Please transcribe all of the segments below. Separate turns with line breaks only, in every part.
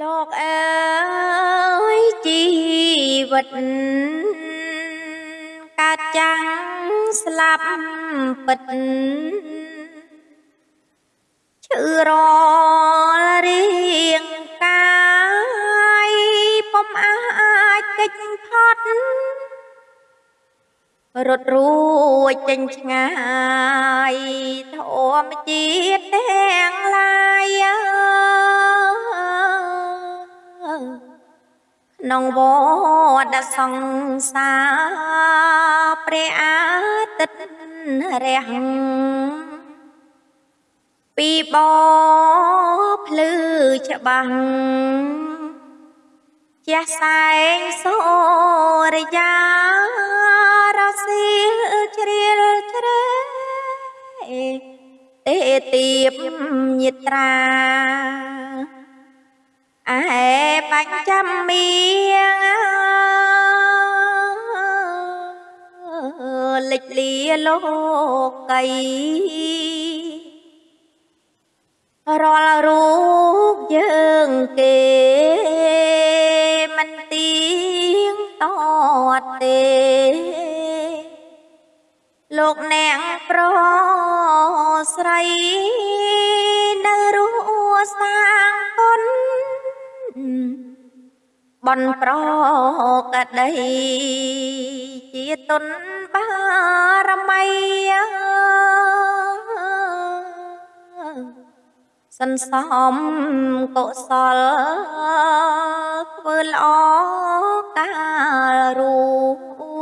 លោកអើយជីវិតកើតចាំងស្លាប់ពិតឈឺរលរៀងកាយពុំអាចកិច្ចផុតរត់រួចចេញឆ្ងាយធម្មជា ក្នុងវដ្តសង្សារព្រះអាទិត្យរះពីបភ្លឺច្បាស់ជះសែងសូរិយារសៀលជ្រៀលជ្រែទេទៀបញាត្រា អែបញ្ចាំមៀងលិចលាលោកីរាល់រូបយើងគេមិនទៀងតតទេលោកអ្នកប្រស្រីនៅរស់សាង បនប្រកដីជាទុនបារមីសន្សំកុសលធ្វើល្អកាលរួ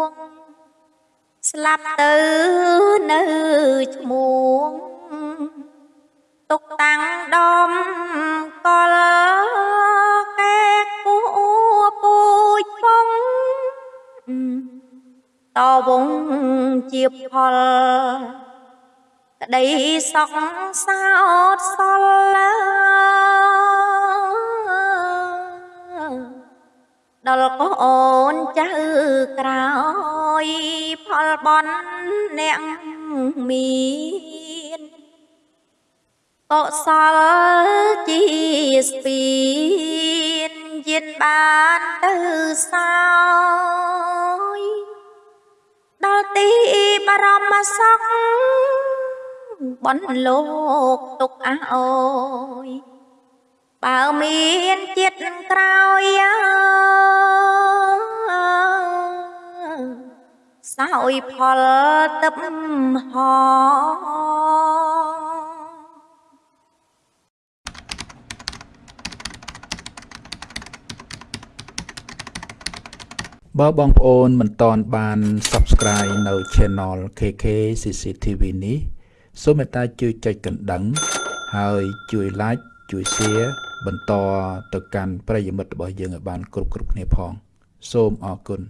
ងស្លាប់ទៅនៅឈ្មោះទុកតាំងដំកល តវងជាផលក្តីសោកសោតសល់ដល់កូនចៅក្រោយផលបន់អ្នកមានកុសលជាស្ពានយានបានទៅសោ រមសុខបនលោកទុកអើអូយបើមានចិត្តក្រោយសោយផលទឹកហោ
បើបងប្អូនមិនតន់បាន Subscribe នៅ Channel KK CCTV នេះសូមមេត្តាជួយចុចកណ្ដឹង ហើយជួយ Like ជួយ Share បន្តទៅកាន់ប្រិយមិត្តរបស់យើងឲ្យបាន គ្រប់គ្រប់គ្នាផង សូមអរគុណ